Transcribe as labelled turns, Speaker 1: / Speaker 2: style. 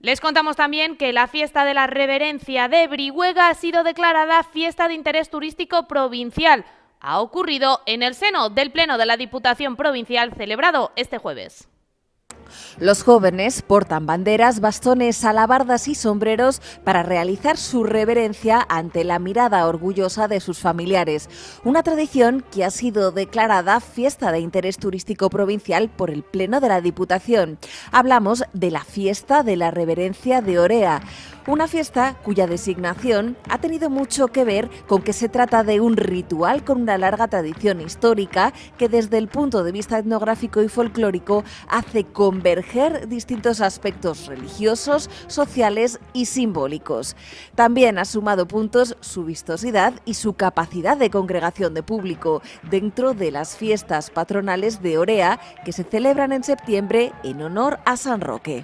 Speaker 1: Les contamos también que la fiesta de la reverencia de Brihuega ha sido declarada fiesta de interés turístico provincial. Ha ocurrido en el seno del Pleno de la Diputación Provincial celebrado este jueves.
Speaker 2: Los jóvenes portan banderas, bastones, alabardas y sombreros para realizar su reverencia ante la mirada orgullosa de sus familiares. Una tradición que ha sido declarada fiesta de interés turístico provincial por el Pleno de la Diputación. Hablamos de la fiesta de la reverencia de Orea. Una fiesta cuya designación ha tenido mucho que ver con que se trata de un ritual con una larga tradición histórica que desde el punto de vista etnográfico y folclórico hace converger distintos aspectos religiosos, sociales y simbólicos. También ha sumado puntos su vistosidad y su capacidad de congregación de público dentro de las fiestas patronales de Orea que se celebran en septiembre en honor a San Roque.